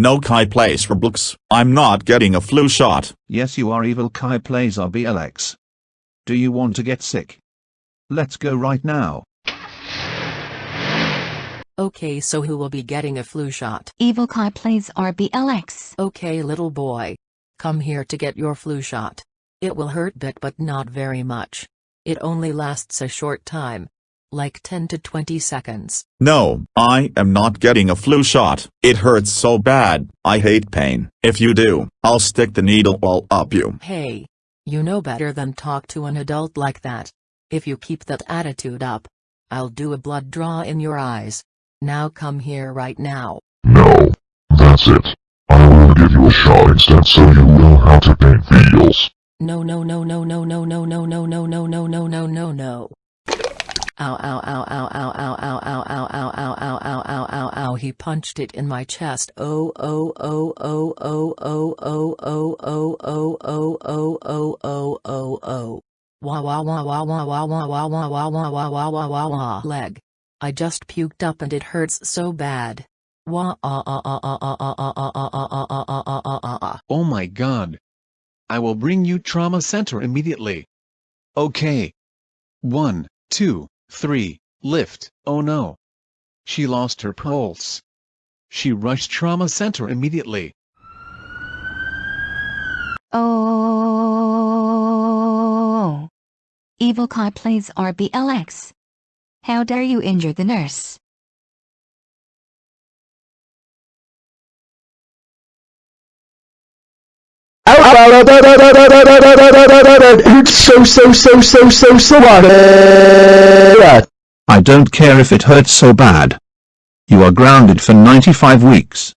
No Kai plays Roblox. I'm not getting a flu shot. Yes, you are evil Kai plays RBLX. Do you want to get sick? Let's go right now. Okay, so who will be getting a flu shot? Evil Kai plays RBLX. Okay, little boy. Come here to get your flu shot. It will hurt bit but not very much. It only lasts a short time. Like 10 to 20 seconds. No, I am not getting a flu shot. It hurts so bad. I hate pain. If you do, I'll stick the needle all up you. Hey. You know better than talk to an adult like that. If you keep that attitude up, I'll do a blood draw in your eyes. Now come here right now. No. That's it. I will give you a shot instead so you know how to pain feels. No no no no no no no no no no no no no no no no. Ow ow ow ow ow ow ow ow ow ow ow ow ow ow ow ow he punched it in my chest oh oh oh oh oh oh oh oh oh oh oh oh oh oh oh oh wah wah wah wah wah wah wah wah wah wah wah wah wah wah wah wah leg I just puked up and it hurts so bad wah ah ah ah ah ah ah ah ah ah ah ah ah ah ah ah Oh my god. I will bring you trauma center immediately. Okay. One, two, three, lift, oh no. She lost her pulse. She rushed trauma center immediately. Oh. Evil Kai plays RBLX. How dare you injure the nurse? It's so so so so so so bad. I don't care if it hurts so bad. You are grounded for 95 weeks.